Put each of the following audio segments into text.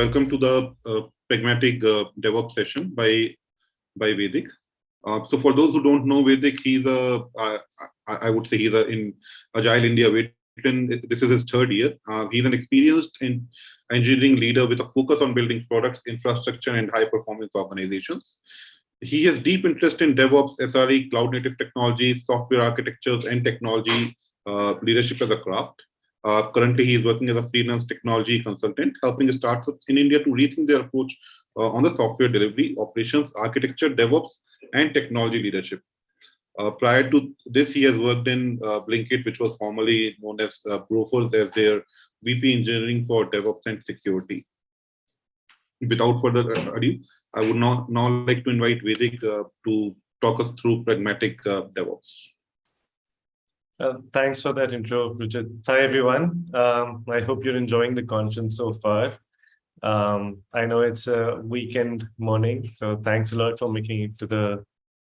welcome to the uh, pragmatic uh, DevOps session by by Vaidik. Uh, so for those who don't know Vaidik, he's a I, I would say he's a in Agile India veteran. This is his third year. Uh, he's an experienced in engineering leader with a focus on building products, infrastructure, and high performance organizations. He has deep interest in DevOps, SRE, cloud native technologies, software architectures, and technology uh, leadership as a craft. Uh, currently, he is working as a freelance technology consultant, helping startups in India to rethink their approach uh, on the software delivery, operations, architecture, DevOps, and technology leadership. Uh, prior to this, he has worked in uh, Blinkit, which was formerly known as uh, Grofers, as their VP engineering for DevOps and security. Without further ado, I would now, now like to invite Vaidik uh, to talk us through pragmatic uh, DevOps. Uh, thanks for that intro, Richard. Hi, everyone. Um, I hope you're enjoying the conference so far. Um, I know it's a weekend morning, so thanks a lot for making it to the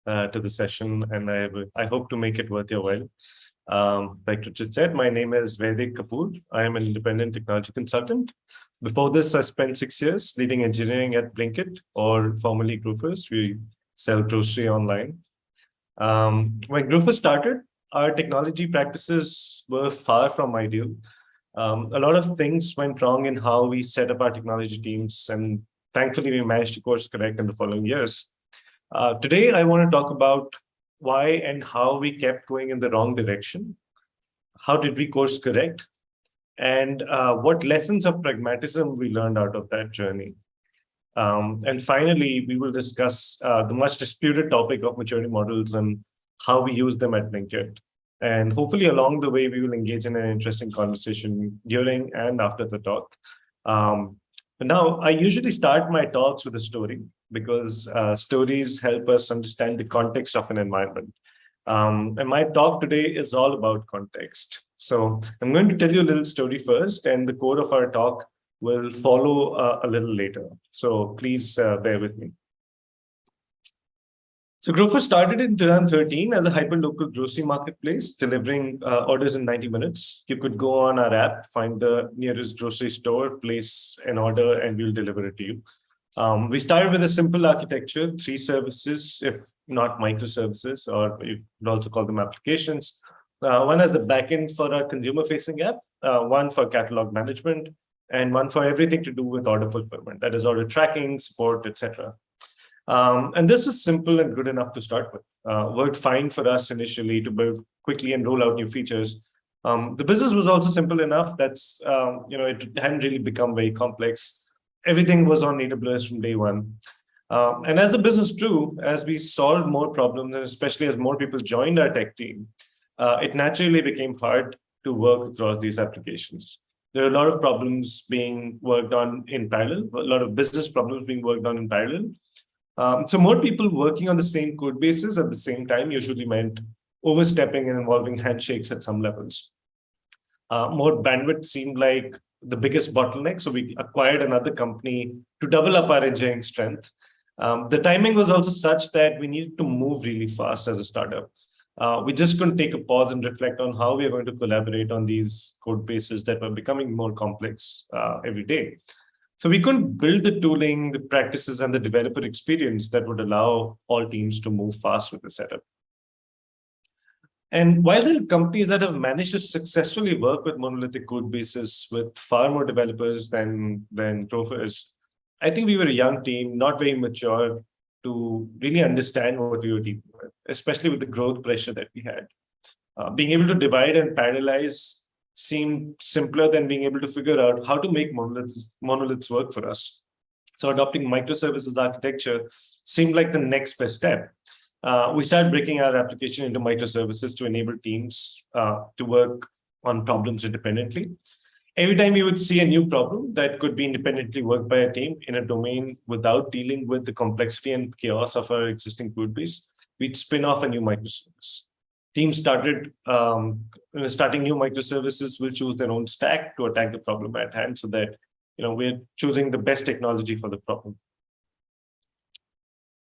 uh, to the session, and I I hope to make it worth your while. Um, like Richard said, my name is Vaidik Kapoor. I am an independent technology consultant. Before this, I spent six years leading engineering at Blinkit, or formerly Grofers. We sell grocery online. Um, when Grofers started, our technology practices were far from ideal. Um, a lot of things went wrong in how we set up our technology teams, and thankfully we managed to course correct in the following years. Uh, today, I want to talk about why and how we kept going in the wrong direction. How did we course correct? And uh, what lessons of pragmatism we learned out of that journey. Um, and finally, we will discuss uh, the much disputed topic of maturity models and how we use them at Blinkit. And hopefully along the way, we will engage in an interesting conversation during and after the talk. Um, now, I usually start my talks with a story because uh, stories help us understand the context of an environment. Um, and my talk today is all about context. So I'm going to tell you a little story first, and the core of our talk will follow uh, a little later. So please uh, bear with me. So Grofers started in 2013 as a hyper-local grocery marketplace, delivering uh, orders in 90 minutes. You could go on our app, find the nearest grocery store, place an order, and we'll deliver it to you. Um, we started with a simple architecture, three services, if not microservices, or you could also call them applications. Uh, one as the backend for our consumer-facing app, uh, one for catalog management, and one for everything to do with order fulfillment, that is order tracking, support, etc. Um, and this was simple and good enough to start with. Uh, worked fine for us initially to build quickly and roll out new features. Um, the business was also simple enough that's, um, you know, it hadn't really become very complex. Everything was on AWS from day one. Um, and as the business grew, as we solved more problems, and especially as more people joined our tech team, uh, it naturally became hard to work across these applications. There are a lot of problems being worked on in parallel, a lot of business problems being worked on in parallel. Um, so more people working on the same code bases at the same time usually meant overstepping and involving handshakes at some levels. Uh, more bandwidth seemed like the biggest bottleneck, so we acquired another company to double up our engineering strength. Um, the timing was also such that we needed to move really fast as a startup. Uh, we just couldn't take a pause and reflect on how we are going to collaborate on these code bases that were becoming more complex uh, every day. So we couldn't build the tooling, the practices, and the developer experience that would allow all teams to move fast with the setup. And while there are companies that have managed to successfully work with monolithic code bases with far more developers than, than Grofers, I think we were a young team, not very mature to really understand what we were dealing with, especially with the growth pressure that we had. Uh, being able to divide and parallelize seemed simpler than being able to figure out how to make monoliths, monoliths work for us. So adopting microservices architecture seemed like the next best step. Uh, we started breaking our application into microservices to enable teams uh, to work on problems independently. Every time we would see a new problem that could be independently worked by a team in a domain without dealing with the complexity and chaos of our existing code base, we'd spin off a new microservice teams started um, starting new microservices will choose their own stack to attack the problem at hand so that you know we're choosing the best technology for the problem.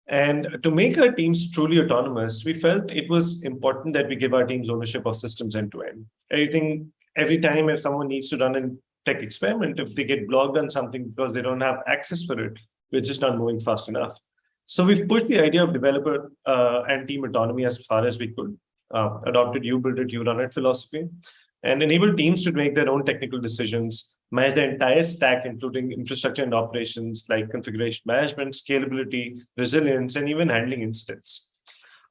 And to make our teams truly autonomous we felt it was important that we give our teams ownership of systems end to end. Everything every time if someone needs to run an tech experiment, if they get blocked on something because they don't have access for it, we're just not moving fast enough. So we've pushed the idea of developer uh, and team autonomy as far as we could, uh, adopted you build it, you run it philosophy, and enabled teams to make their own technical decisions, manage the entire stack, including infrastructure and operations like configuration management, scalability, resilience, and even handling incidents.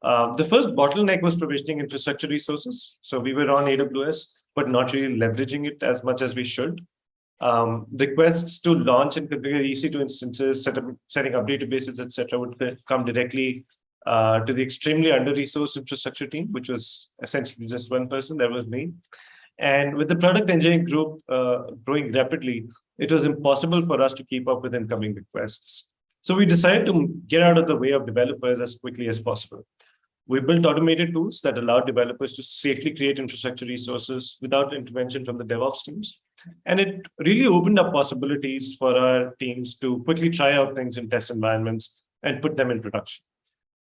Uh, the first bottleneck was provisioning infrastructure resources. So we were on AWS, but not really leveraging it as much as we should. Um, requests to launch and configure EC2 instances, set up, setting up databases, etc., would come directly uh, to the extremely under-resourced infrastructure team, which was essentially just one person, that was me. And with the product engineering group uh, growing rapidly, it was impossible for us to keep up with incoming requests. So we decided to get out of the way of developers as quickly as possible. We built automated tools that allow developers to safely create infrastructure resources without intervention from the DevOps teams. And it really opened up possibilities for our teams to quickly try out things in test environments and put them in production.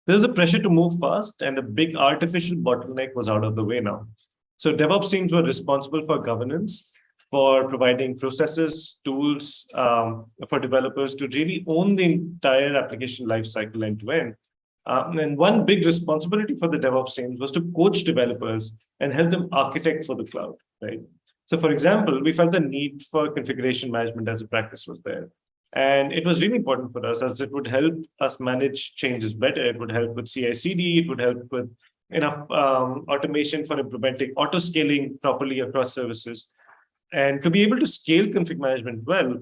There's a pressure to move fast and a big artificial bottleneck was out of the way now. So DevOps teams were responsible for governance, for providing processes, tools um, for developers to really own the entire application lifecycle end to end um, and one big responsibility for the DevOps teams was to coach developers and help them architect for the cloud, right? So for example, we felt the need for configuration management as a practice was there. And it was really important for us as it would help us manage changes better. It would help with CI/CD. It would help with enough um, automation for implementing auto scaling properly across services. And to be able to scale config management well,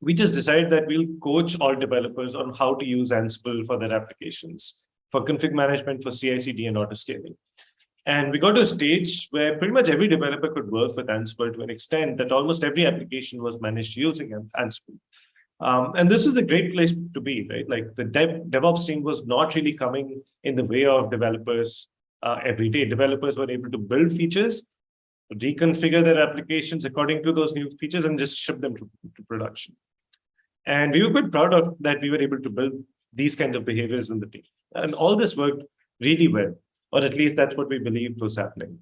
we just decided that we'll coach all developers on how to use Ansible for their applications, for config management, for CI/CD and auto scaling. And we got to a stage where pretty much every developer could work with Ansible to an extent that almost every application was managed using Ansible. Um, and this is a great place to be, right? Like the dev, DevOps team was not really coming in the way of developers uh, every day. Developers were able to build features, reconfigure their applications according to those new features and just ship them to, to production. And we were quite proud of that we were able to build these kinds of behaviors in the team. And all this worked really well, or at least that's what we believed was happening.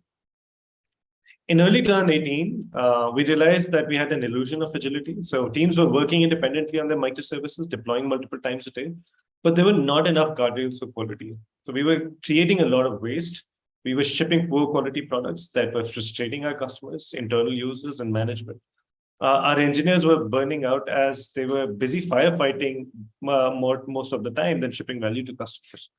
In early 2018, uh, we realized that we had an illusion of agility. So teams were working independently on their microservices, deploying multiple times a day, but there were not enough guardrails for quality. So we were creating a lot of waste. We were shipping poor quality products that were frustrating our customers, internal users, and management uh, our engineers were burning out as they were busy firefighting uh, more, most of the time than shipping value to customers.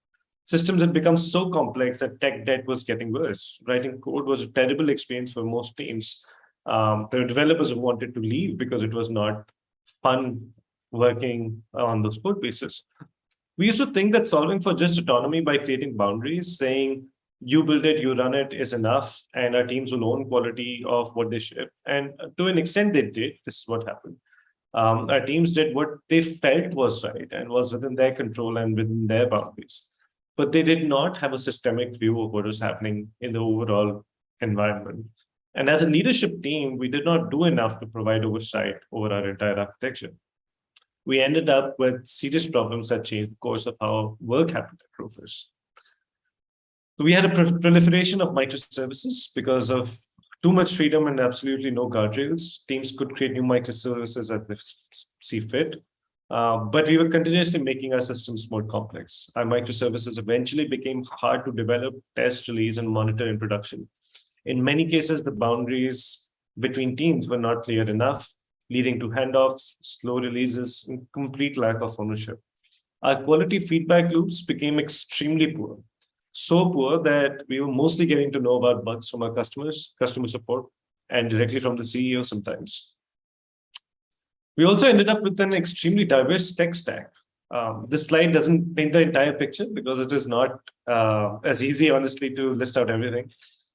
Systems had become so complex that tech debt was getting worse. Writing code was a terrible experience for most teams. Um, were developers wanted to leave because it was not fun working on those code bases. We used to think that solving for just autonomy by creating boundaries, saying you build it, you run it is enough, and our teams will own quality of what they ship. And to an extent, they did. This is what happened. Um, our teams did what they felt was right and was within their control and within their boundaries. But they did not have a systemic view of what was happening in the overall environment. And as a leadership team, we did not do enough to provide oversight over our entire architecture. We ended up with serious problems that changed the course of how work happened at Grofers. We had a proliferation of microservices because of too much freedom and absolutely no guardrails. Teams could create new microservices as they see fit. Uh, but we were continuously making our systems more complex. Our microservices eventually became hard to develop, test, release, and monitor in production. In many cases, the boundaries between teams were not clear enough, leading to handoffs, slow releases, and complete lack of ownership. Our quality feedback loops became extremely poor so poor that we were mostly getting to know about bugs from our customers, customer support, and directly from the CEO sometimes. We also ended up with an extremely diverse tech stack. Um, this slide doesn't paint the entire picture because it is not uh, as easy, honestly, to list out everything.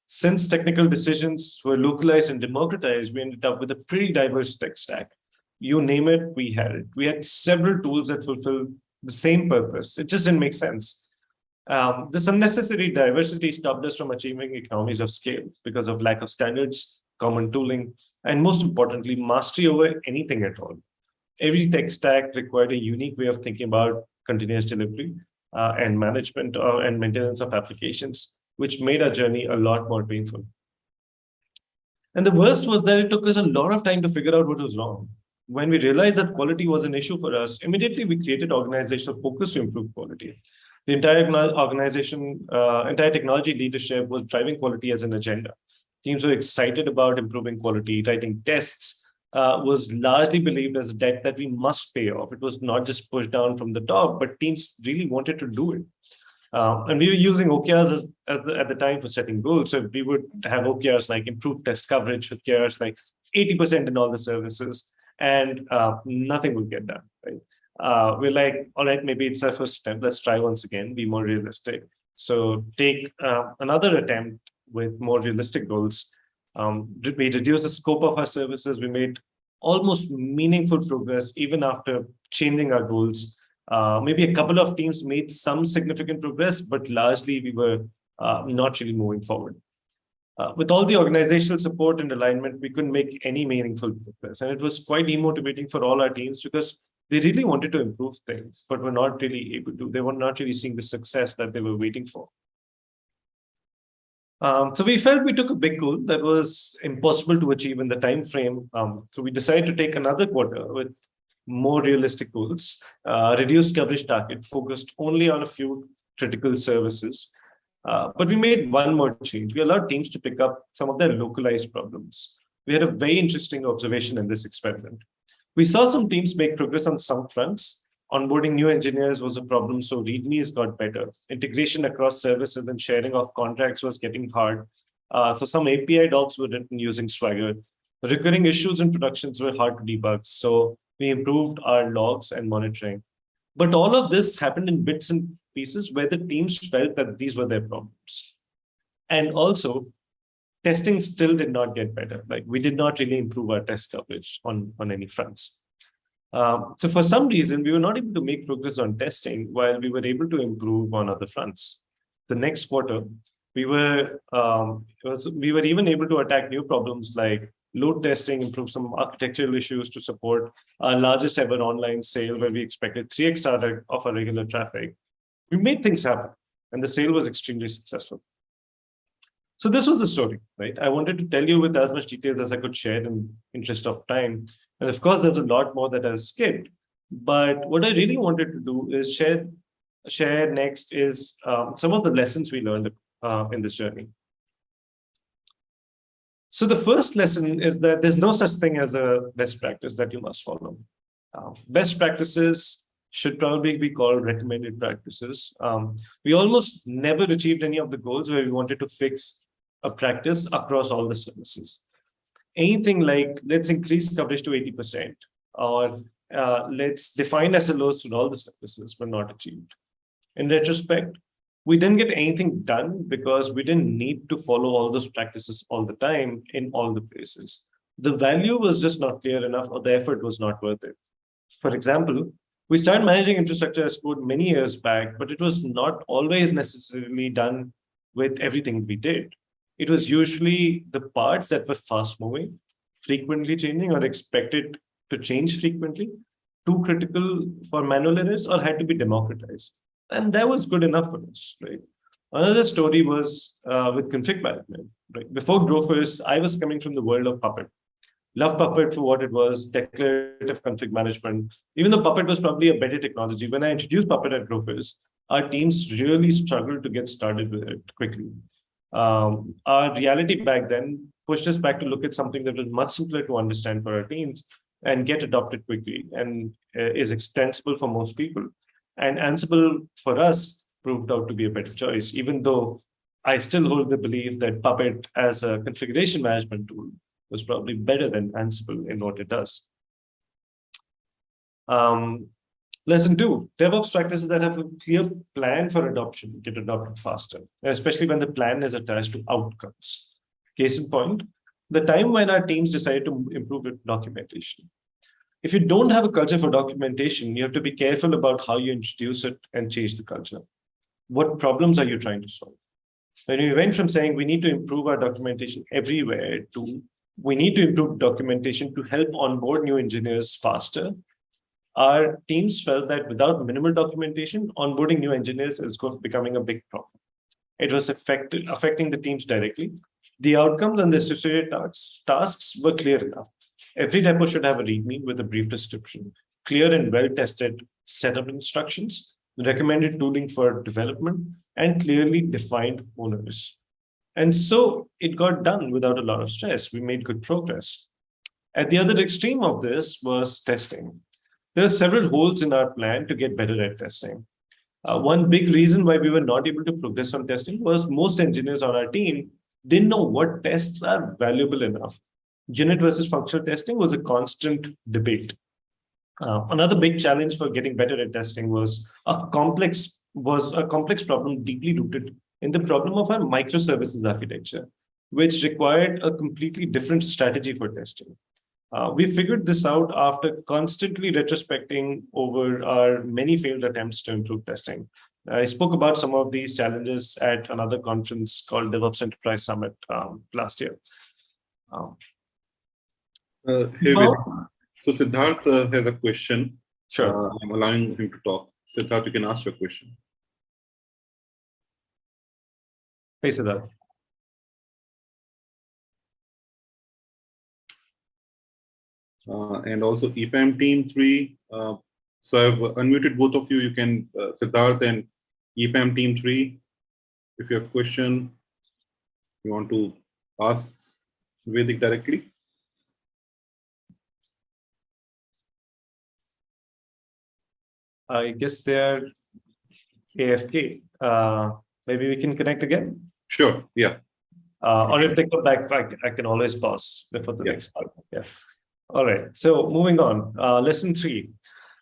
Since technical decisions were localized and democratized, we ended up with a pretty diverse tech stack. You name it, we had it. We had several tools that fulfill the same purpose. It just didn't make sense. Um, this unnecessary diversity stopped us from achieving economies of scale because of lack of standards, common tooling, and most importantly, mastery over anything at all. Every tech stack required a unique way of thinking about continuous delivery uh, and management uh, and maintenance of applications, which made our journey a lot more painful. And the worst was that it took us a lot of time to figure out what was wrong. When we realized that quality was an issue for us, immediately we created organizational focus to improve quality. The entire organization, uh, entire technology leadership was driving quality as an agenda. Teams were excited about improving quality, writing tests, uh, was largely believed as a debt that we must pay off. It was not just pushed down from the top, but teams really wanted to do it. Uh, and we were using OKRs as, as the, at the time for setting goals. So we would have OKRs like improved test coverage with OKRs like 80% in all the services, and uh, nothing would get done. Right? Uh, we're like, all right, maybe it's our first attempt. Let's try once again, be more realistic. So take uh, another attempt with more realistic goals um, we reduced the scope of our services. We made almost meaningful progress even after changing our goals. Uh, maybe a couple of teams made some significant progress, but largely we were uh, not really moving forward. Uh, with all the organizational support and alignment, we couldn't make any meaningful progress. And it was quite demotivating for all our teams because they really wanted to improve things, but were not really able to. They were not really seeing the success that they were waiting for. Um, so we felt we took a big goal that was impossible to achieve in the time frame. Um, so we decided to take another quarter with more realistic goals, uh, reduced coverage target, focused only on a few critical services. Uh, but we made one more change. We allowed teams to pick up some of their localized problems. We had a very interesting observation in this experiment. We saw some teams make progress on some fronts, onboarding new engineers was a problem, so READMEs got better. Integration across services and sharing of contracts was getting hard. Uh, so some API docs were written using Swagger. Recurring issues in productions were hard to debug, so we improved our logs and monitoring. But all of this happened in bits and pieces where the teams felt that these were their problems. And also, testing still did not get better. Like we did not really improve our test coverage on, on any fronts. Um, so for some reason, we were not able to make progress on testing while we were able to improve on other fronts. The next quarter, we were um, was, we were even able to attack new problems like load testing, improve some architectural issues to support our largest ever online sale where we expected 3x of our regular traffic. We made things happen and the sale was extremely successful. So this was the story, right? I wanted to tell you with as much details as I could share in interest of time. And of course, there's a lot more that I've skipped. But what I really wanted to do is share, share next is um, some of the lessons we learned uh, in this journey. So the first lesson is that there's no such thing as a best practice that you must follow. Uh, best practices should probably be called recommended practices. Um, we almost never achieved any of the goals where we wanted to fix a practice across all the services anything like let's increase coverage to 80% or uh, let's define SLOs for all the services were not achieved. In retrospect, we didn't get anything done because we didn't need to follow all those practices all the time in all the places. The value was just not clear enough or the effort was not worth it. For example, we started managing infrastructure as code many years back, but it was not always necessarily done with everything we did. It was usually the parts that were fast moving, frequently changing or expected to change frequently, too critical for manual errors or had to be democratized. And that was good enough for us, right? Another story was uh, with config management. Right? Before Grofers, I was coming from the world of Puppet. Love Puppet for what it was, declarative config management. Even though Puppet was probably a better technology, when I introduced Puppet at Grofers, our teams really struggled to get started with it quickly. Um, our reality back then pushed us back to look at something that was much simpler to understand for our teams and get adopted quickly and uh, is extensible for most people. And Ansible for us proved out to be a better choice, even though I still hold the belief that Puppet as a configuration management tool was probably better than Ansible in what it does. Um, Lesson two, DevOps practices that have a clear plan for adoption get adopted faster, especially when the plan is attached to outcomes. Case in point, the time when our teams decided to improve documentation. If you don't have a culture for documentation, you have to be careful about how you introduce it and change the culture. What problems are you trying to solve? When we went from saying we need to improve our documentation everywhere to we need to improve documentation to help onboard new engineers faster our teams felt that without minimal documentation, onboarding new engineers is becoming a big problem. It was affected, affecting the teams directly. The outcomes and the associated tasks, tasks were clear enough. Every repo should have a README with a brief description, clear and well-tested setup instructions, recommended tooling for development, and clearly defined owners. And so it got done without a lot of stress. We made good progress. At the other extreme of this was testing. There are several holes in our plan to get better at testing. Uh, one big reason why we were not able to progress on testing was most engineers on our team didn't know what tests are valuable enough. Unit versus functional testing was a constant debate. Uh, another big challenge for getting better at testing was a complex was a complex problem deeply rooted in the problem of our microservices architecture, which required a completely different strategy for testing. Uh, we figured this out after constantly retrospecting over our many failed attempts to improve testing. I spoke about some of these challenges at another conference called DevOps Enterprise Summit um, last year. Um, uh, hey, so Siddharth uh, has a question. Sure. Uh, I'm allowing him to talk. Siddharth, you can ask your question. Hey, Siddharth. And also EPAM team three. Uh, so I've unmuted both of you. You can, uh, Siddharth and EPAM team three. If you have question, you want to ask Vaidik directly. I guess they're AFK. Uh, maybe we can connect again. Sure. Yeah. Uh, or if they come back, I, I can always pause before the Yeah. next part. Yeah. All right. So moving on. Uh, lesson three.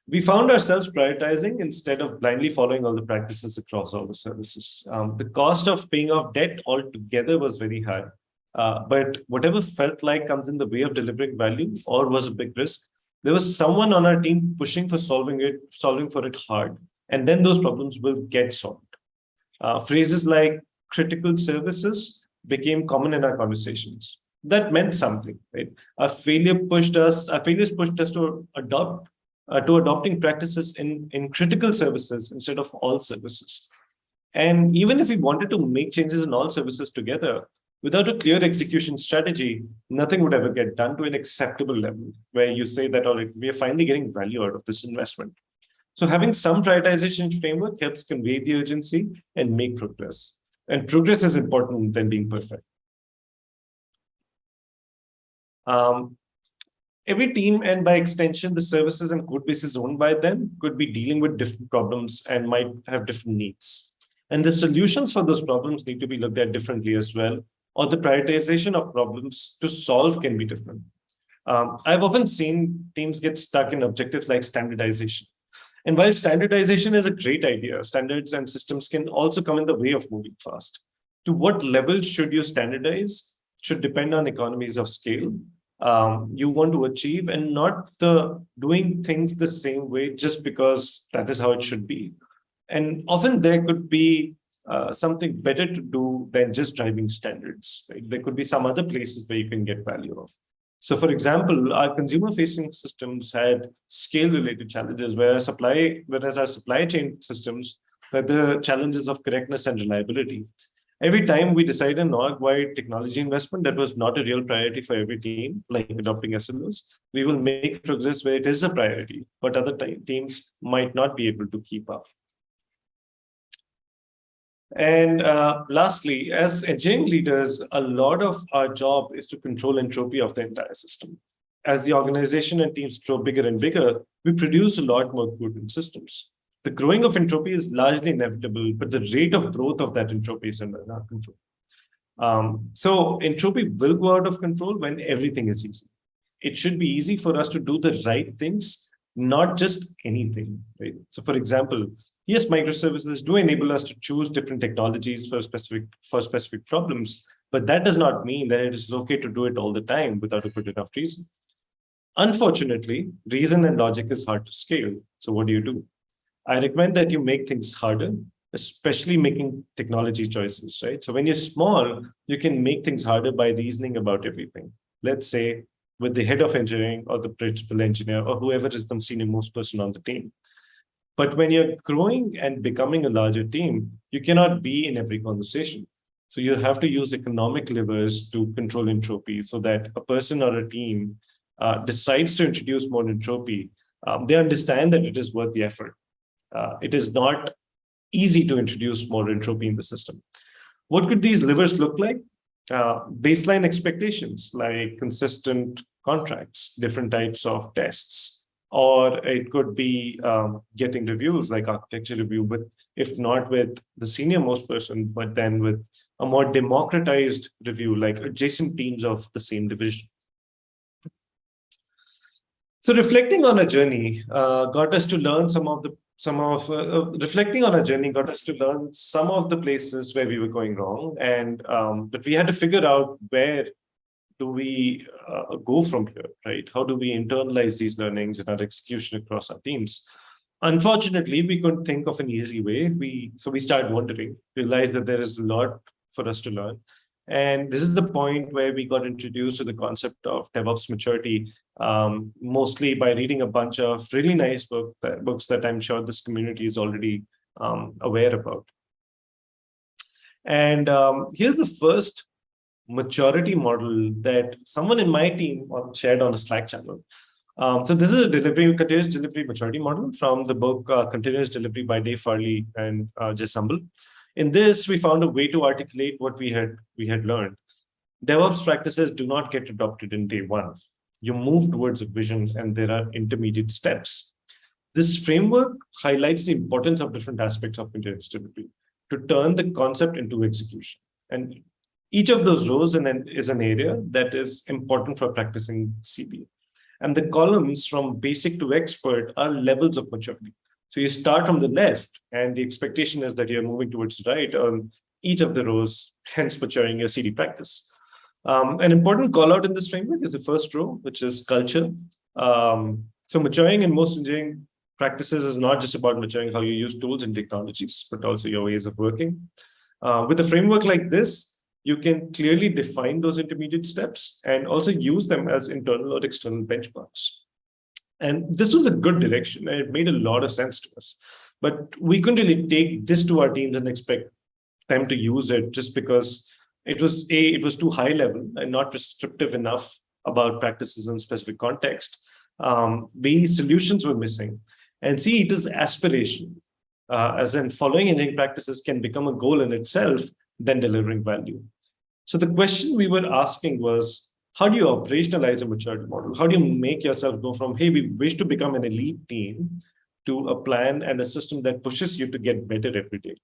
We found ourselves prioritizing instead of blindly following all the practices across all the services. Um, the cost of paying off debt altogether was very high. Uh, but whatever felt like comes in the way of delivering value or was a big risk, there was someone on our team pushing for solving it, solving for it hard. And then those problems will get solved. Uh, phrases like critical services became common in our conversations. That meant something, right? Our failure pushed us, our failures pushed us to adopt, uh, to adopting practices in, in critical services instead of all services. And even if we wanted to make changes in all services together, without a clear execution strategy, nothing would ever get done to an acceptable level where you say that, all right, we are finally getting value out of this investment. So having some prioritization framework helps convey the urgency and make progress. And progress is important than being perfect. Um, every team and by extension, the services and code bases owned by them could be dealing with different problems and might have different needs. And the solutions for those problems need to be looked at differently as well, or the prioritization of problems to solve can be different. Um, I've often seen teams get stuck in objectives like standardization. And while standardization is a great idea, standards and systems can also come in the way of moving fast. To what level should you standardize should depend on economies of scale um, you want to achieve and not the doing things the same way just because that is how it should be. And often there could be uh, something better to do than just driving standards. Right? There could be some other places where you can get value of. So for example, our consumer facing systems had scale related challenges where supply, whereas our supply chain systems had the challenges of correctness and reliability. Every time we decide an org-wide technology investment that was not a real priority for every team, like adopting SLOs, we will make progress where it is a priority, but other teams might not be able to keep up. And uh, lastly, as engineering leaders, a lot of our job is to control entropy of the entire system. As the organization and teams grow bigger and bigger, we produce a lot more good systems. The growing of entropy is largely inevitable, but the rate of growth of that entropy is under our control. Um, so entropy will go out of control when everything is easy. It should be easy for us to do the right things, not just anything. Right? So for example, yes, microservices do enable us to choose different technologies for specific for specific problems, but that does not mean that it is okay to do it all the time without a good enough reason. Unfortunately, reason and logic is hard to scale. So what do you do? I recommend that you make things harder, especially making technology choices, right? So when you're small, you can make things harder by reasoning about everything. Let's say with the head of engineering or the principal engineer or whoever is the senior most person on the team. But when you're growing and becoming a larger team, you cannot be in every conversation. So you have to use economic levers to control entropy so that a person or a team uh, decides to introduce more entropy. Um, they understand that it is worth the effort. Uh, it is not easy to introduce more entropy in the system. What could these levers look like? Uh, baseline expectations like consistent contracts, different types of tests, or it could be um, getting reviews like architecture review, but if not with the senior most person, but then with a more democratized review, like adjacent teams of the same division. So reflecting on a journey uh, got us to learn some of the some of uh, uh, reflecting on our journey got us to learn some of the places where we were going wrong and um, but we had to figure out where do we uh, go from here right? How do we internalize these learnings in our execution across our teams? Unfortunately we couldn't think of an easy way. We so we started wondering. Realized that there is a lot for us to learn and this is the point where we got introduced to the concept of DevOps maturity, um, mostly by reading a bunch of really nice book, that, books that I'm sure this community is already um, aware about. And um, here's the first maturity model that someone in my team shared on a Slack channel. Um, so this is a delivery, continuous delivery maturity model from the book uh, Continuous Delivery by Dave Farley and uh, Jez Humble. In this, we found a way to articulate what we had, we had learned. DevOps practices do not get adopted in day one. You move towards a vision and there are intermediate steps. This framework highlights the importance of different aspects of delivery to turn the concept into execution. And each of those rows is an area that is important for practicing CD. And the columns from basic to expert are levels of maturity. So you start from the left, and the expectation is that you're moving towards the right on each of the rows, hence maturing your CD practice. Um, an important call out in this framework is the first row, which is culture. Um, so maturing in most engineering practices is not just about maturing how you use tools and technologies, but also your ways of working. Uh, with a framework like this, you can clearly define those intermediate steps and also use them as internal or external benchmarks. And this was a good direction it made a lot of sense to us. But we couldn't really take this to our teams and expect them to use it just because it was a it was too high level and not prescriptive enough about practices in specific context. Um, B solutions were missing, and C it is aspiration, uh, as in following engineering practices can become a goal in itself, then delivering value. So the question we were asking was, how do you operationalize a maturity model? How do you make yourself go from, hey, we wish to become an elite team to a plan and a system that pushes you to get better every day?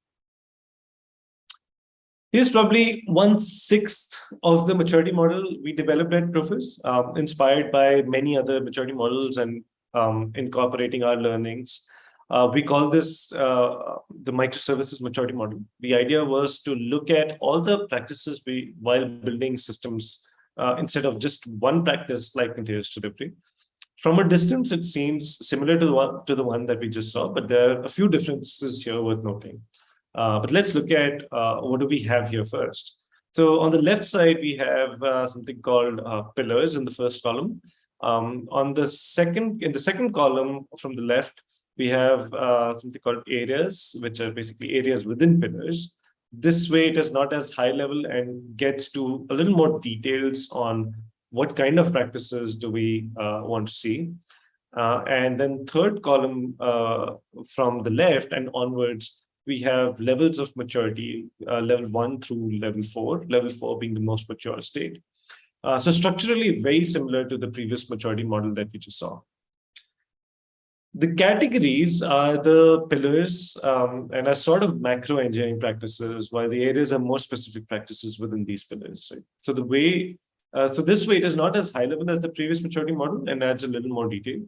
Here's probably one sixth of the maturity model we developed at Grofers, um, inspired by many other maturity models and um, incorporating our learnings. Uh, we call this uh, the microservices maturity model. The idea was to look at all the practices we while building systems uh, instead of just one practice like continuous delivery. From a distance, it seems similar to the one to the one that we just saw, but there are a few differences here worth noting. Uh, but let's look at uh, what do we have here first. So on the left side, we have uh, something called uh, pillars in the first column. Um, on the second, in the second column from the left, we have uh, something called areas, which are basically areas within pillars. This way, it is not as high level and gets to a little more details on what kind of practices do we uh, want to see. Uh, and then third column uh, from the left and onwards, we have levels of maturity, uh, level one through level four, level four being the most mature state. Uh, so structurally very similar to the previous maturity model that we just saw. The categories are the pillars um, and are sort of macro engineering practices, while the areas are more specific practices within these pillars. Right? So the way, uh, so this way it is not as high level as the previous maturity model and adds a little more detail.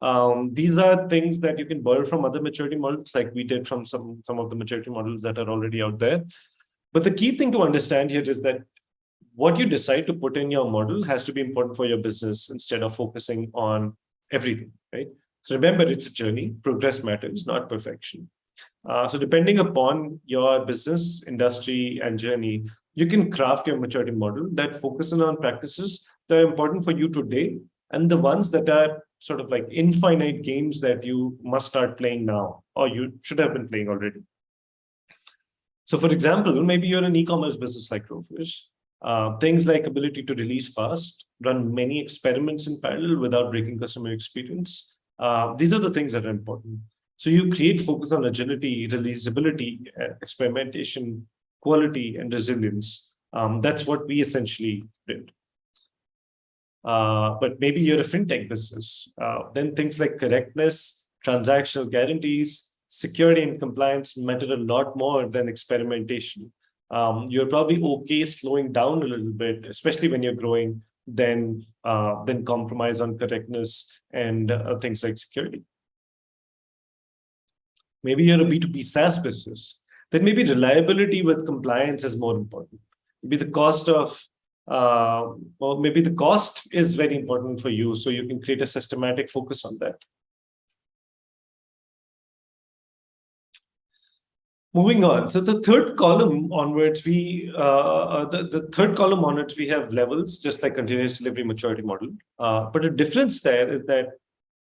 Um, these are things that you can borrow from other maturity models, like we did from some, some of the maturity models that are already out there. But the key thing to understand here is that what you decide to put in your model has to be important for your business instead of focusing on everything, right? So remember, it's a journey. Progress matters, not perfection. Uh, so depending upon your business, industry, and journey, you can craft your maturity model that focuses on practices that are important for you today and the ones that are sort of like infinite games that you must start playing now or you should have been playing already. So for example, maybe you're an e-commerce business like Grofers. Uh, things like ability to release fast, run many experiments in parallel without breaking customer experience. Uh, these are the things that are important. So you create focus on agility, releasability, uh, experimentation, quality, and resilience. Um, that's what we essentially did. Uh, but maybe you're a fintech business. Uh, then things like correctness, transactional guarantees, security and compliance matter a lot more than experimentation. Um, you're probably okay slowing down a little bit, especially when you're growing, then uh, then compromise on correctness and uh, things like security. Maybe you're a B2B SaaS business. Then maybe reliability with compliance is more important. Maybe the cost of uh, well, maybe the cost is very important for you, so you can create a systematic focus on that. Moving on, so the third column onwards, we uh, uh, the, the third column onwards, we have levels, just like continuous delivery maturity model. Uh, but the difference there is that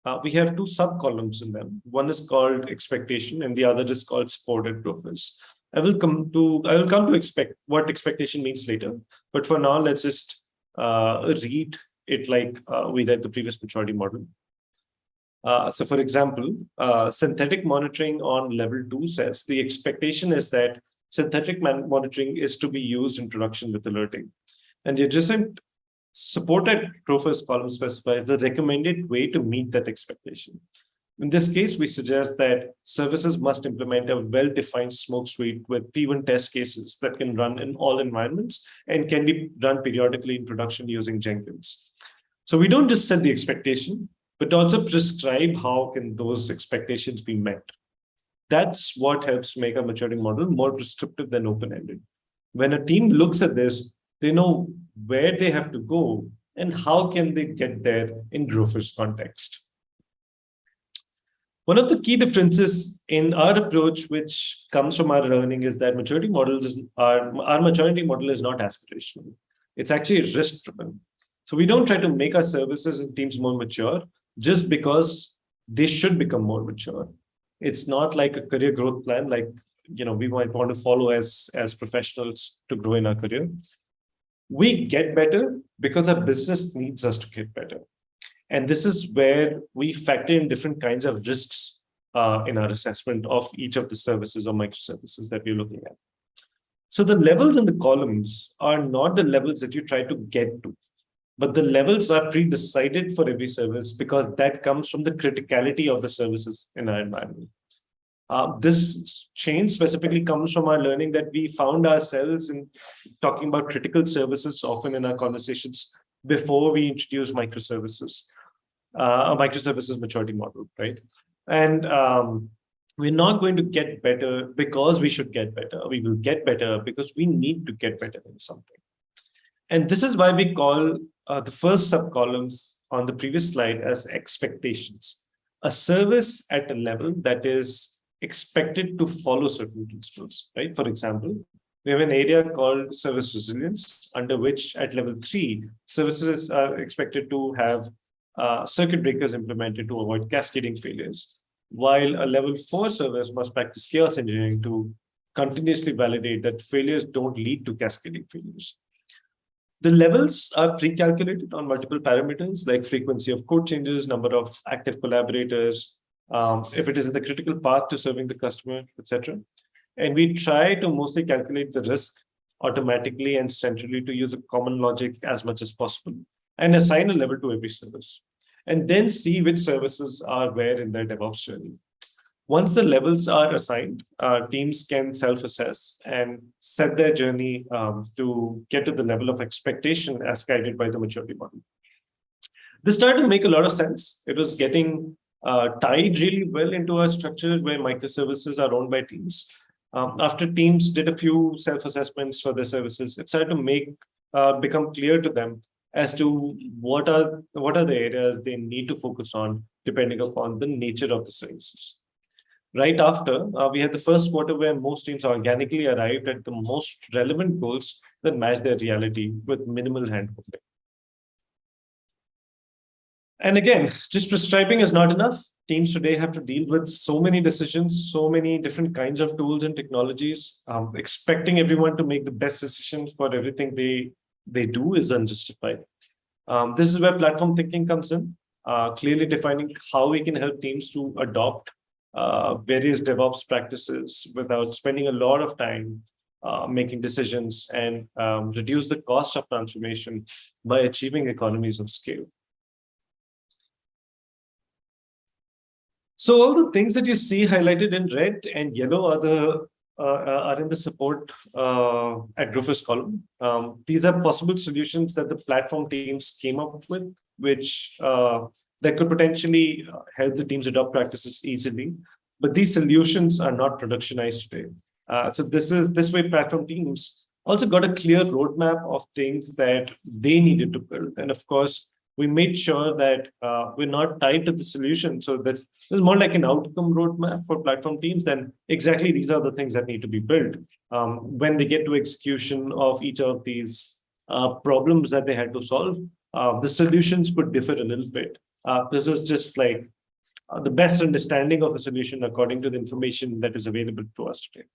uh, we have two sub columns in them. One is called expectation, and the other is called supported profiles. I will come to I will come to expect what expectation means later. But for now, let's just uh, read it like uh, we read the previous maturity model. Uh, so for example, uh, synthetic monitoring on level two says the expectation is that synthetic monitoring is to be used in production with alerting. And the adjacent supported profiles column specifies the recommended way to meet that expectation. In this case, we suggest that services must implement a well-defined smoke suite with P1 test cases that can run in all environments and can be run periodically in production using Jenkins. So we don't just set the expectation, but also prescribe how can those expectations be met. That's what helps make a maturity model more prescriptive than open-ended. When a team looks at this, they know where they have to go and how can they get there in Grofers context. One of the key differences in our approach, which comes from our learning, is that maturity models is, our, maturity model is not aspirational. It's actually risk driven. So we don't try to make our services and teams more mature just because they should become more mature. It's not like a career growth plan, like you know we might want to follow as as professionals to grow in our career. We get better because our business needs us to get better. And this is where we factor in different kinds of risks uh, in our assessment of each of the services or microservices that we're looking at. So the levels in the columns are not the levels that you try to get to, but the levels are pre-decided for every service because that comes from the criticality of the services in our environment. Uh, this change specifically comes from our learning that we found ourselves in talking about critical services often in our conversations before we introduce microservices uh, a microservices maturity model, right? And um, we're not going to get better because we should get better. We will get better because we need to get better in something. And this is why we call uh, the first subcolumns on the previous slide as expectations. A service at a level that is expected to follow certain principles, right? For example, we have an area called service resilience, under which at level three, services are expected to have uh, circuit breakers implemented to avoid cascading failures, while a level four service must practice chaos engineering to continuously validate that failures don't lead to cascading failures. The levels are pre-calculated on multiple parameters like frequency of code changes, number of active collaborators, um, if it is in the critical path to serving the customer, etc. And we try to mostly calculate the risk automatically and centrally to use a common logic as much as possible and assign a level to every service, and then see which services are where in their DevOps journey. Once the levels are assigned, uh, teams can self-assess and set their journey um, to get to the level of expectation as guided by the maturity model. This started to make a lot of sense. It was getting uh, tied really well into a structure where microservices are owned by teams. Um, after teams did a few self-assessments for their services, it started to make uh, become clear to them as to what are what are the areas they need to focus on depending upon the nature of the services. Right after, uh, we had the first quarter where most teams organically arrived at the most relevant goals that match their reality with minimal handholding. And again, just prescribing is not enough. Teams today have to deal with so many decisions, so many different kinds of tools and technologies. Um, expecting everyone to make the best decisions for everything they they do is unjustified. Um, this is where platform thinking comes in, uh, clearly defining how we can help teams to adopt uh, various DevOps practices without spending a lot of time uh, making decisions and um, reduce the cost of transformation by achieving economies of scale. So all the things that you see highlighted in red and yellow are the uh, are in the support uh, at Grofers column. Um, these are possible solutions that the platform teams came up with, which uh, that could potentially uh, help the teams adopt practices easily. But these solutions are not productionized today. Uh, so this is this way platform teams also got a clear roadmap of things that they needed to build. And of course, we made sure that uh, we're not tied to the solution. So this, this is more like an outcome roadmap for platform teams. Then exactly these are the things that need to be built um, when they get to execution of each of these uh, problems that they had to solve. Uh, the solutions could differ a little bit. Uh, this is just like uh, the best understanding of a solution according to the information that is available to us today.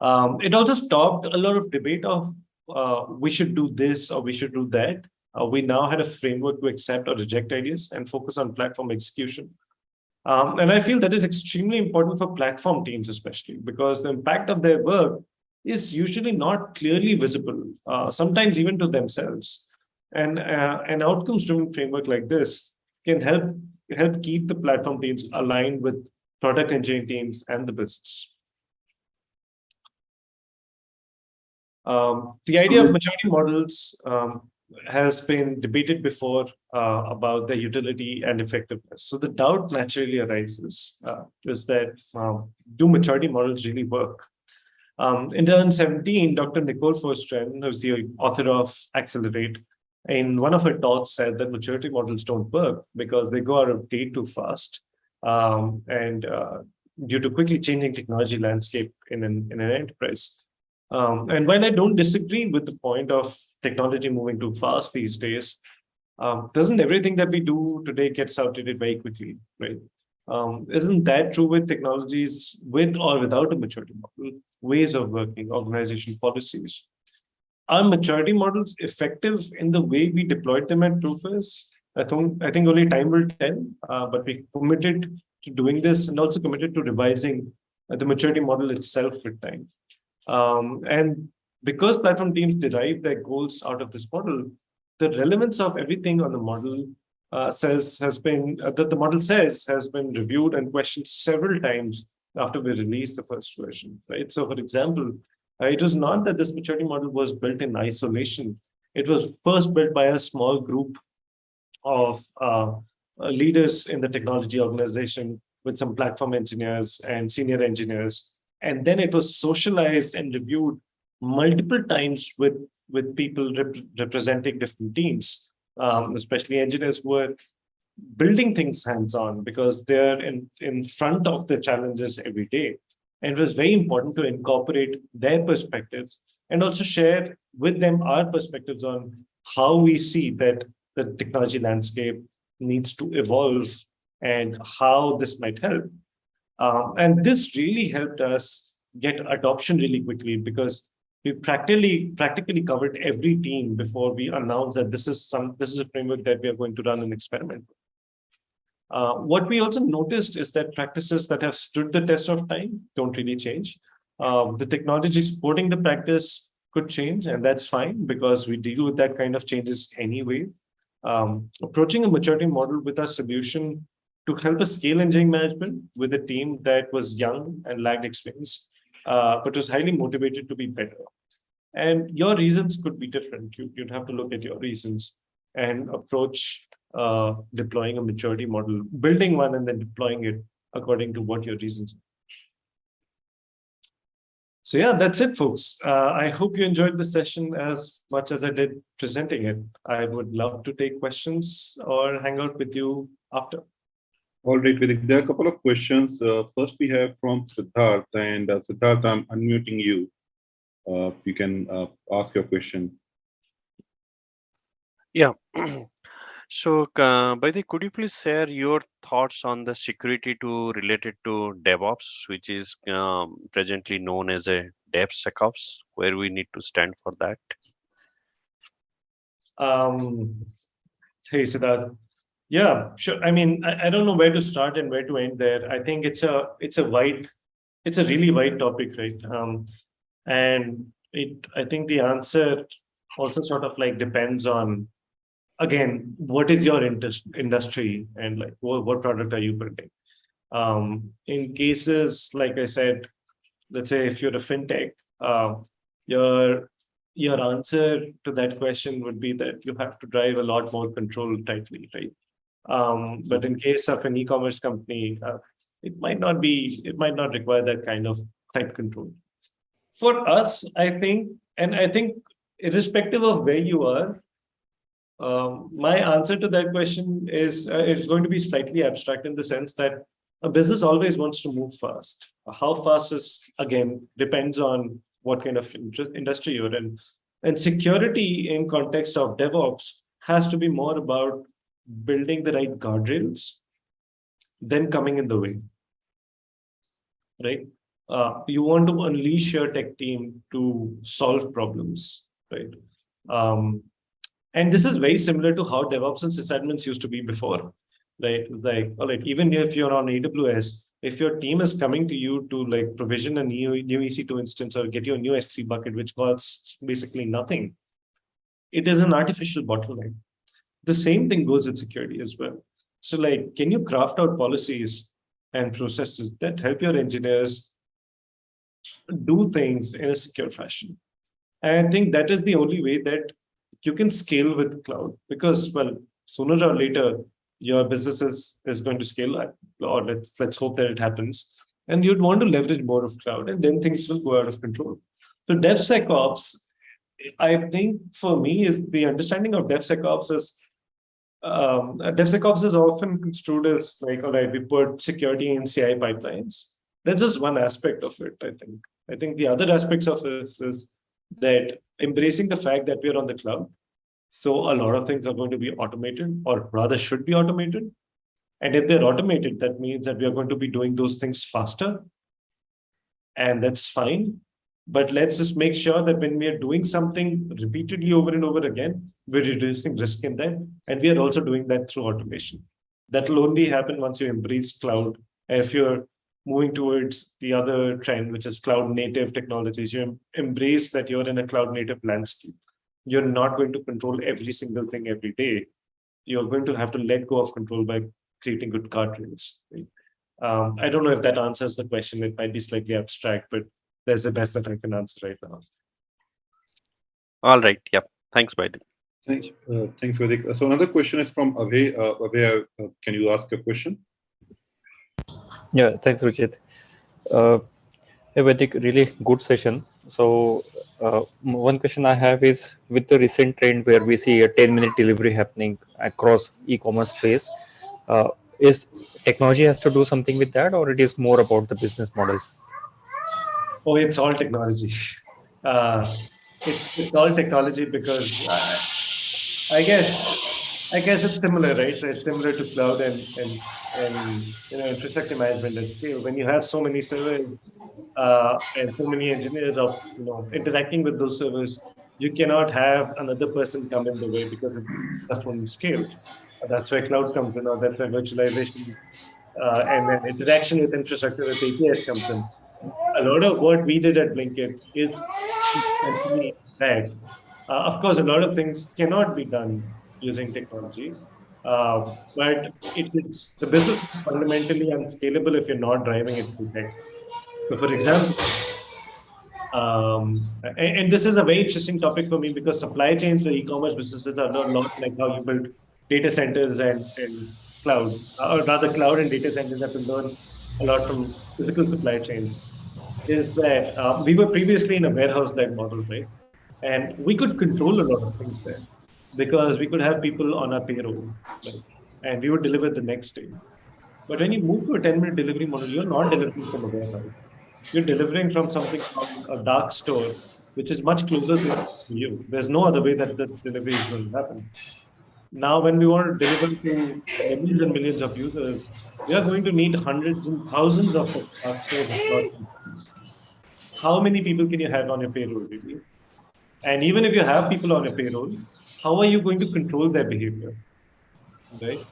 Um, it also stopped a lot of debate of uh, we should do this or we should do that. Uh, we now had a framework to accept or reject ideas and focus on platform execution. Um, and I feel that is extremely important for platform teams, especially because the impact of their work is usually not clearly visible, uh, sometimes even to themselves. And uh, an outcomes-driven framework like this can help help keep the platform teams aligned with product engineering teams and the business. Um, the idea of maturity models um, has been debated before uh, about their utility and effectiveness. So the doubt naturally arises uh, is that um, do maturity models really work? Um, in 2017, Dr. Nicole Forsgren, who's the author of Accelerate, in one of her talks said that maturity models don't work because they go out of date too fast um, and uh, due to quickly changing technology landscape in an, in an enterprise. Um, and while I don't disagree with the point of technology moving too fast these days, um, doesn't everything that we do today gets outdated very quickly, right? Um, isn't that true with technologies with or without a maturity model, ways of working, organization policies? Are maturity models effective in the way we deployed them at Grofers? I think, I think only time will tell, uh, but we committed to doing this and also committed to revising the maturity model itself with time. Um, and because platform teams derive their goals out of this model, the relevance of everything on the model uh, says has been uh, that the model says has been reviewed and questioned several times after we released the first version, right? So, for example, uh, it was not that this maturity model was built in isolation. It was first built by a small group of uh, uh leaders in the technology organization with some platform engineers and senior engineers. And then it was socialized and reviewed multiple times with with people rep representing different teams. Um, especially engineers who are building things hands-on because they're in in front of the challenges every day and it was very important to incorporate their perspectives and also share with them our perspectives on how we see that the technology landscape needs to evolve and how this might help um, and this really helped us get adoption really quickly because we practically practically covered every team before we announced that this is some this is a framework that we are going to run an experiment. Uh, what we also noticed is that practices that have stood the test of time don't really change. Um, the technology supporting the practice could change, and that's fine because we deal with that kind of changes anyway. Um, approaching a maturity model with a solution to help us scale engineering management with a team that was young and lacked experience, uh, but was highly motivated to be better. And your reasons could be different. You, would have to look at your reasons and approach uh, deploying a maturity model, building one and then deploying it according to what your reasons are. So yeah, that's it, folks. Uh, I hope you enjoyed the session as much as I did presenting it. I would love to take questions or hang out with you after. All right, Vivek, there are a couple of questions. Uh, first, we have from Siddharth, and uh, Siddharth, I'm unmuting you. Uh, you can uh, ask your question. Yeah. So, uh, Vaidik, could you please share your thoughts on the security to related to DevOps, which is um, presently known as a DevSecOps, where we need to stand for that? Um, hey, Siddharth. Yeah, sure. I mean, I, I don't know where to start and where to end there. I think it's a it's a wide, it's a really wide topic, right? Um, and it I think the answer also sort of like depends on again what is your interest industry and like what, what product are you building um in cases like i said let's say if you're a fintech uh, your your answer to that question would be that you have to drive a lot more control tightly right? Um but in case of an e-commerce company uh, it might not be it might not require that kind of tight control. For us i think and i think irrespective of where you are, um, my answer to that question is uh, it's going to be slightly abstract in the sense that a business always wants to move fast. How fast is, again, depends on what kind of industry you're in. And security in context of DevOps has to be more about building the right guardrails than coming in the way, right? Uh, you want to unleash your tech team to solve problems right? Um, and this is very similar to how DevOps and sysadmins used to be before, right? Like, all right, even if you're on AWS, if your team is coming to you to like provision a new, new EC2 instance or get you a new S3 bucket, which costs basically nothing, it is an artificial bottleneck. The same thing goes with security as well. So like, can you craft out policies and processes that help your engineers do things in a secure fashion? And I think that is the only way that you can scale with cloud because, well, sooner or later, your business is, is going to scale up, or let's let's hope that it happens. And you'd want to leverage more of cloud, and then things will go out of control. So DevSecOps, I think for me is the understanding of DevSecOps is um, DevSecOps is often construed as like, all right, we put security in CI pipelines. That's just one aspect of it, I think. I think the other aspects of it is that embracing the fact that we're on the cloud. So a lot of things are going to be automated or rather should be automated. And if they're automated, that means that we are going to be doing those things faster. And that's fine. But let's just make sure that when we are doing something repeatedly over and over again, we're reducing risk in that. And we are also doing that through automation. That will only happen once you embrace cloud. If you're moving towards the other trend, which is cloud native technologies. You embrace that you're in a cloud native landscape. You're not going to control every single thing every day. You're going to have to let go of control by creating good guardrails. Right? Um, I don't know if that answers the question. It might be slightly abstract, but that's the best that I can answer right now. All right. Yep. Thanks, Vaidik. Thanks. Uh, thanks, Vaidik. So another question is from Abhay. Uh, Abhay, uh, can you ask a question? Yeah, thanks, Ruchit. Uh, a very really good session. So uh, one question I have is with the recent trend where we see a 10 minute delivery happening across e-commerce space, uh, is technology has to do something with that or it is more about the business model? Oh, it's all technology. Uh, it's, it's all technology because uh, I guess I guess it's similar, right? It's similar to cloud and and and you know infrastructure management at scale. When you have so many servers uh, and so many engineers of you know interacting with those servers, you cannot have another person come in the way because that's one scale. That's where cloud comes in, or that's where virtualization uh, and then interaction with infrastructure with APIs comes in. A lot of what we did at Blinkit is that. Uh, of course, a lot of things cannot be done using technology. Uh, but it is the business fundamentally unscalable if you're not driving it through tech. So, for example, um, and, and, this is a very interesting topic for me because supply chains for e-commerce businesses are not, like how you build data centers and, and cloud, or rather, cloud and data centers have to learn a lot from physical supply chains. Is that uh, we were previously in a warehouse-like model, right? And we could control a lot of things there because we could have people on our payroll right? and we would deliver the next day. But when you move to a 10 minute delivery model, you're not delivering from a warehouse. You're delivering from something from a dark store, which is much closer to you. There's no other way that the delivery is going to happen. Now, when we want to deliver to millions and millions of users, we are going to need hundreds and thousands of contractors. How many people can you have on your payroll, really? And even if you have people on your payroll, how are you going to control their behavior? Right?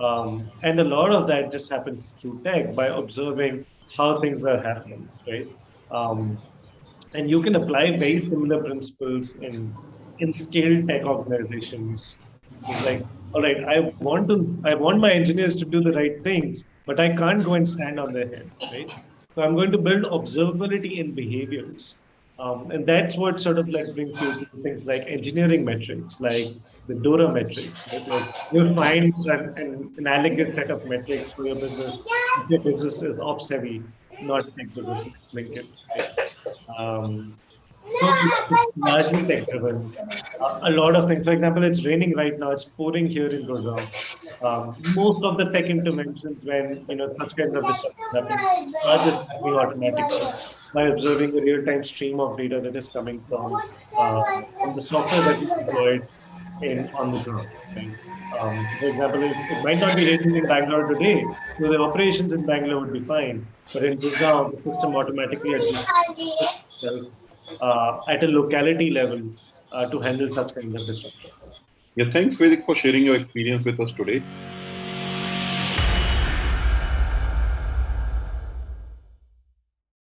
Um, and a lot of that just happens through tech by observing how things are happening, right? Um, and you can apply very similar principles in in scale tech organizations. Like, all right, I want to, I want my engineers to do the right things, but I can't go and stand on their head, right? So I'm going to build observability in behaviors. Um, and that's what sort of like brings you to things like engineering metrics, like the DORA metrics. Right? Like you find an, an analogous set of metrics for your business. Your business is ops heavy, not tech business LinkedIn. Right? Um, so it's largely tech driven. Uh, a lot of things. For example, it's raining right now. It's pouring here in Gurgaon. Um, most of the tech interventions, when you know such kinds of disruptions happen, are just happening automatically by observing the real-time stream of data that is coming from, uh, from the software that is deployed in on the ground. Um, for example, it, it, might not be raining in Bangalore today, so the operations in Bangalore would be fine. But in Gurgaon, the system automatically adjusts itself at a locality level uh, to handle such kind of disruption. Yeah, thanks, Vaidik, for sharing your experience with us today.